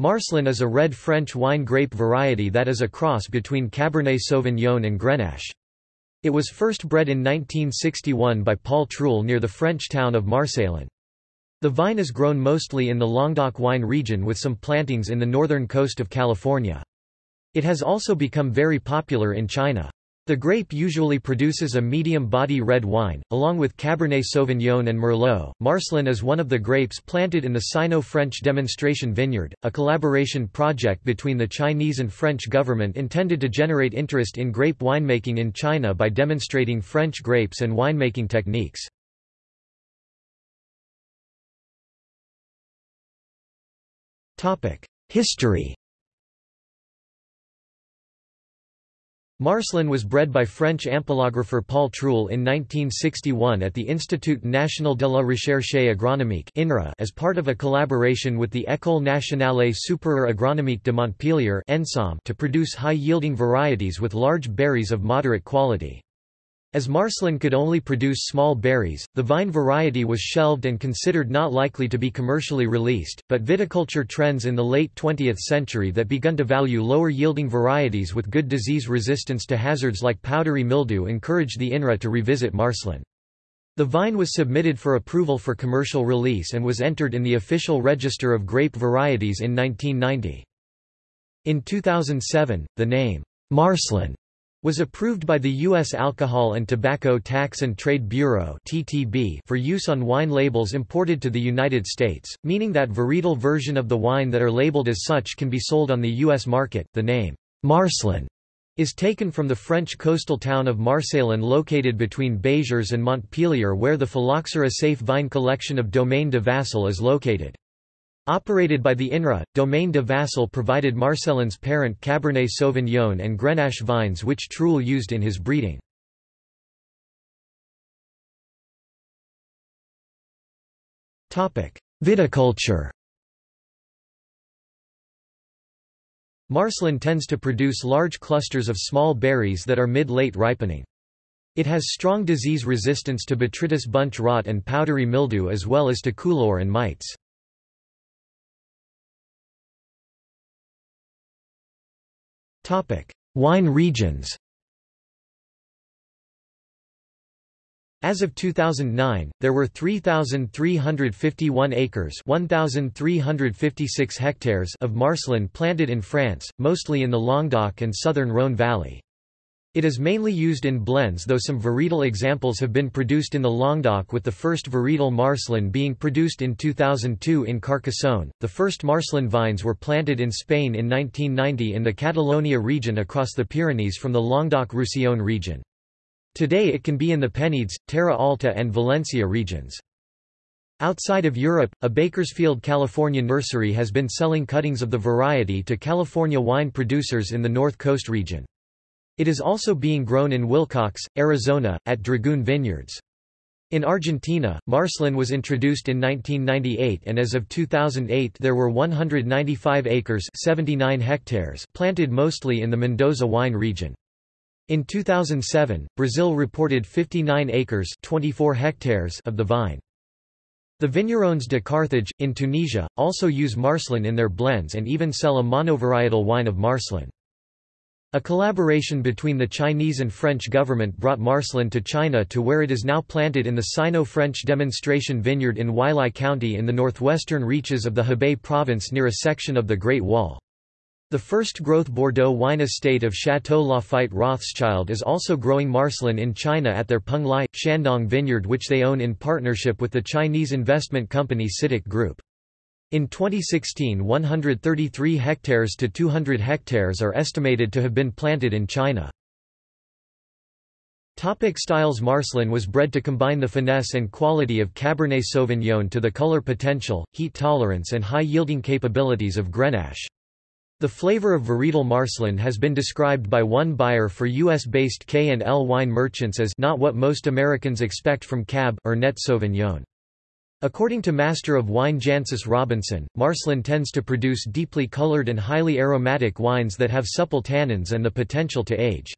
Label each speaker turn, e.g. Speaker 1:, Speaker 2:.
Speaker 1: Marselan is a red French wine grape variety that is a cross between Cabernet Sauvignon and Grenache. It was first bred in 1961 by Paul Truel near the French town of Marseillan. The vine is grown mostly in the Languedoc wine region with some plantings in the northern coast of California. It has also become very popular in China. The grape usually produces a medium-body red wine, along with Cabernet Sauvignon and Merlot. Marselan is one of the grapes planted in the Sino-French demonstration vineyard, a collaboration project between the Chinese and French government intended to generate interest in grape winemaking in China by demonstrating French grapes and winemaking techniques. History Marselan was bred by French ampelographer Paul Truel in 1961 at the Institut National de la Recherche Agronomique as part of a collaboration with the École nationale supérieure agronomique de Montpellier to produce high-yielding varieties with large berries of moderate quality. As Marselan could only produce small berries, the vine variety was shelved and considered not likely to be commercially released, but viticulture trends in the late 20th century that begun to value lower-yielding varieties with good disease resistance to hazards like powdery mildew encouraged the INRA to revisit Marselan. The vine was submitted for approval for commercial release and was entered in the official register of grape varieties in 1990. In 2007, the name, Marselan was approved by the U.S. Alcohol and Tobacco Tax and Trade Bureau for use on wine labels imported to the United States, meaning that varietal version of the wine that are labeled as such can be sold on the U.S. market. The name, Marselan, is taken from the French coastal town of Marseillan located between Béziers and Montpellier where the Phylloxera safe vine collection of Domaine de Vassal is located. Operated by the INRA, Domaine de Vassal provided Marselan's parent Cabernet Sauvignon and Grenache vines which Truel used in his breeding. Viticulture Marselan tends to produce large clusters of small berries that are mid-late ripening. It has strong disease resistance to botrytis bunch rot and powdery mildew as well as to coulure and mites. Wine regions As of 2009, there were 3,351 acres 1,356 hectares of Marselan planted in France, mostly in the Languedoc and southern Rhône valley. It is mainly used in blends though some varietal examples have been produced in the Languedoc with the first varietal Marselan being produced in 2002 in Carcassonne. The first Marselan vines were planted in Spain in 1990 in the Catalonia region across the Pyrenees from the Languedoc-Roussillon region. Today it can be in the Penedès, Terra Alta and Valencia regions. Outside of Europe, a Bakersfield, California nursery has been selling cuttings of the variety to California wine producers in the North Coast region. It is also being grown in Willcox, Arizona, at Dragoon Vineyards. In Argentina, Marselan was introduced in 1998 and as of 2008 there were 195 acres 79 hectares planted mostly in the Mendoza wine region. In 2007, Brazil reported 59 acres 24 hectares of the vine. The Vignerons de Carthage, in Tunisia, also use Marselan in their blends and even sell a monovarietal wine of Marselan. A collaboration between the Chinese and French government brought Marselan to China to where it is now planted in the Sino-French demonstration vineyard in Huailai County in the northwestern reaches of the Hebei province near a section of the Great Wall. The first growth Bordeaux wine estate of Château Lafite Rothschild is also growing Marselan in China at their Penglai, Shandong vineyard which they own in partnership with the Chinese investment company CITIC Group. In 2016 133 hectares to 200 hectares are estimated to have been planted in China. Topic styles Marselan was bred to combine the finesse and quality of Cabernet Sauvignon to the color potential, heat tolerance and high-yielding capabilities of Grenache. The flavor of varietal Marselan has been described by one buyer for U.S.-based K&L wine merchants as not what most Americans expect from Cabernet Sauvignon. According to Master of Wine Jancis Robinson, Marselan tends to produce deeply colored and highly aromatic wines that have supple tannins and the potential to age.